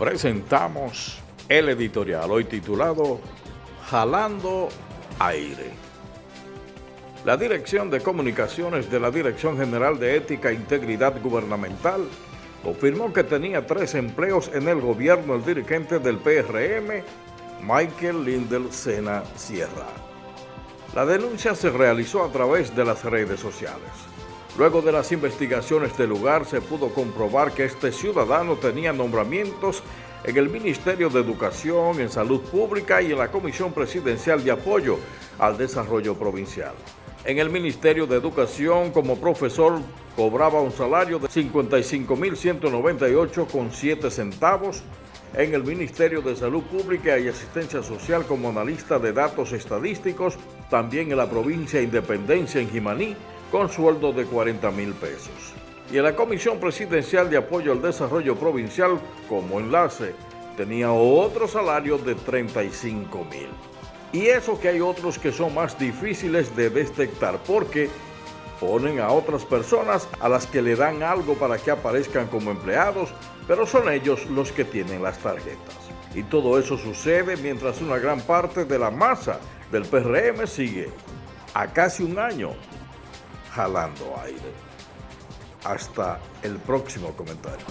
presentamos el editorial hoy titulado Jalando Aire. La Dirección de Comunicaciones de la Dirección General de Ética e Integridad Gubernamental confirmó que tenía tres empleos en el gobierno el dirigente del PRM, Michael Lindel Sena Sierra. La denuncia se realizó a través de las redes sociales. Luego de las investigaciones del lugar se pudo comprobar que este ciudadano tenía nombramientos en el Ministerio de Educación, en Salud Pública y en la Comisión Presidencial de Apoyo al Desarrollo Provincial. En el Ministerio de Educación, como profesor, cobraba un salario de 55.198,7 centavos. En el Ministerio de Salud Pública y Asistencia Social como analista de datos estadísticos, también en la provincia Independencia en Jimaní, con sueldo de 40 mil pesos. Y en la Comisión Presidencial de Apoyo al Desarrollo Provincial, como enlace, tenía otro salario de 35 mil. Y eso que hay otros que son más difíciles de detectar porque ponen a otras personas a las que le dan algo para que aparezcan como empleados, pero son ellos los que tienen las tarjetas. Y todo eso sucede mientras una gran parte de la masa del PRM sigue a casi un año jalando aire. Hasta el próximo comentario.